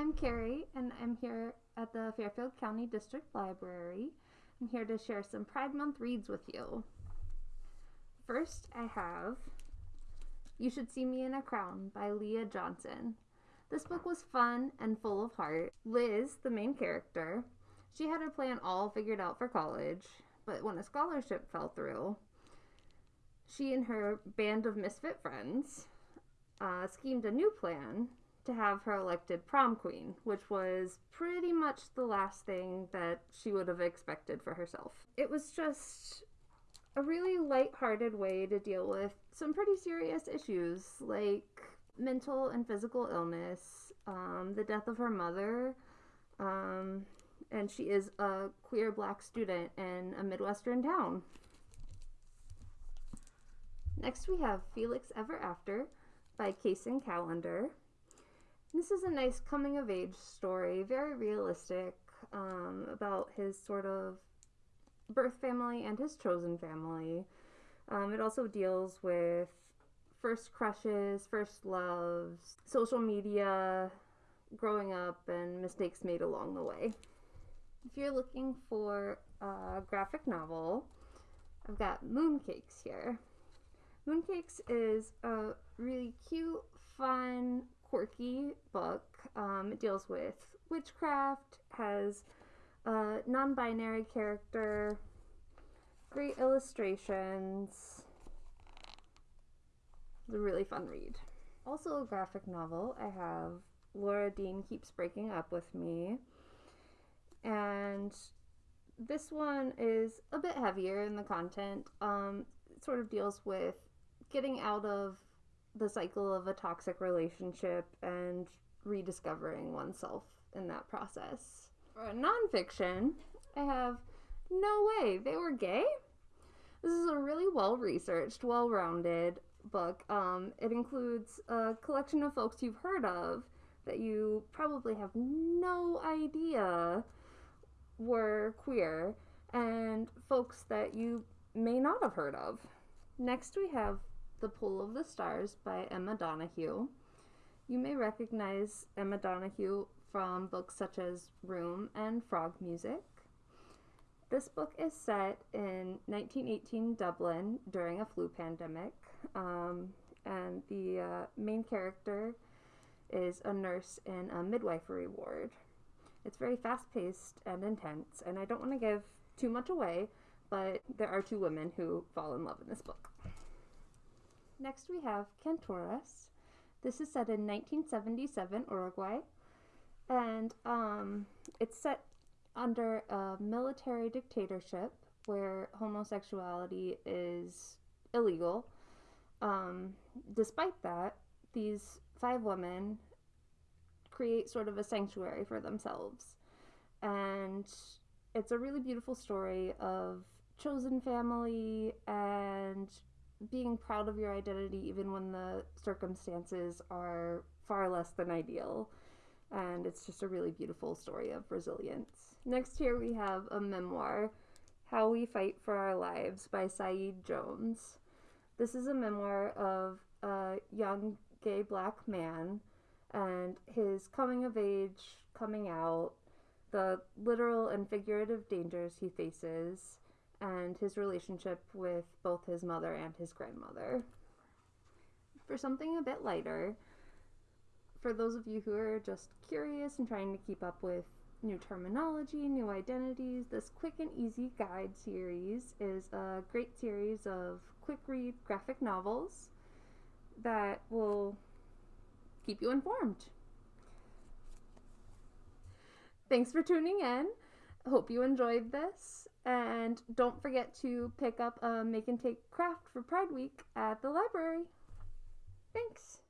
I'm Carrie, and I'm here at the Fairfield County District Library. I'm here to share some Pride Month reads with you. First, I have You Should See Me in a Crown by Leah Johnson. This book was fun and full of heart. Liz, the main character, she had her plan all figured out for college, but when a scholarship fell through, she and her band of misfit friends uh, schemed a new plan to have her elected prom queen, which was pretty much the last thing that she would have expected for herself. It was just a really light-hearted way to deal with some pretty serious issues like mental and physical illness, um, the death of her mother, um, and she is a queer black student in a Midwestern town. Next, we have Felix Ever After by Kacen Callender. This is a nice coming of age story, very realistic um, about his sort of birth family and his chosen family. Um, it also deals with first crushes, first loves, social media, growing up, and mistakes made along the way. If you're looking for a graphic novel, I've got Mooncakes here. Mooncakes is a really cute, fun, quirky book. Um, it deals with witchcraft, has a non binary character, great illustrations. It's a really fun read. Also, a graphic novel. I have Laura Dean Keeps Breaking Up with Me. And this one is a bit heavier in the content. Um, it sort of deals with getting out of the cycle of a toxic relationship and rediscovering oneself in that process. For a nonfiction, I have No Way, They Were Gay? This is a really well researched, well rounded book. Um, it includes a collection of folks you've heard of that you probably have no idea were queer, and folks that you may not have heard of. Next, we have the Pull of the Stars by Emma Donoghue. You may recognize Emma Donoghue from books such as Room and Frog Music. This book is set in 1918 Dublin during a flu pandemic, um, and the uh, main character is a nurse in a midwifery ward. It's very fast paced and intense, and I don't want to give too much away, but there are two women who fall in love in this book. Next we have Cantoras. This is set in 1977 Uruguay, and um, it's set under a military dictatorship where homosexuality is illegal. Um, despite that, these five women create sort of a sanctuary for themselves. And it's a really beautiful story of chosen family and being proud of your identity even when the circumstances are far less than ideal. And it's just a really beautiful story of resilience. Next, here we have a memoir, How We Fight for Our Lives by Saeed Jones. This is a memoir of a young gay black man and his coming of age, coming out, the literal and figurative dangers he faces, and his relationship with both his mother and his grandmother. For something a bit lighter, for those of you who are just curious and trying to keep up with new terminology, new identities, this Quick and Easy Guide series is a great series of quick read graphic novels that will keep you informed. Thanks for tuning in. Hope you enjoyed this. And don't forget to pick up a Make and Take craft for Pride Week at the library. Thanks.